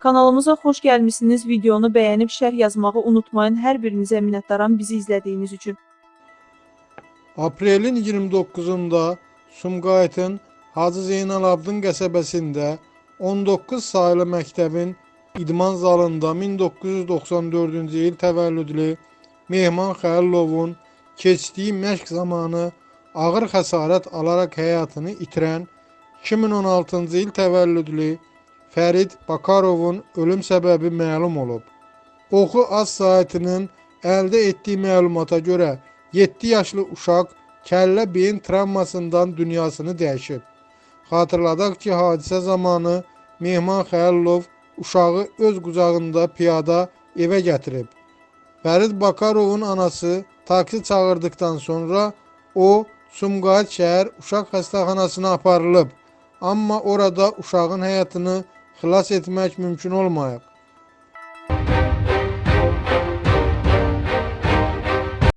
Kanalımıza xoş gəlmisiniz. Videonu bəyənib şərh yazmağı unutmayın. Hər birinizə minnətdaram bizi izlədiyiniz üçün. Aprelin 29'unda Sumqayıtın Hacı Zeynalabdin qəsəbəsində 19 saylı məktəbin idman zalında 1994-cü il təvəllüdlü Mehman Xəlilovun keçdiyi məşq zamanı ağır xəsarət alaraq həyatını itirən 2016-cı il təvəllüdlü Fərid Bakarovun ölüm səbəbi məlum olub. Oxu Az saytının əldə etdiyi məlumata görə 7 yaşlı uşaq kəllə beyin travmasından dünyasını dəyişib. Xatırladaq ki, hadisə zamanı Mehman Xəlilov uşağı öz qucağında piyada evə gətirib. Fərid Bakarovun anası taksi çağırdıktan sonra o Sumqayıt şəhər uşaq xəstəxanasına aparılıb. Amma orada uşağın həyatını xilas etmək mümkün olmayıb.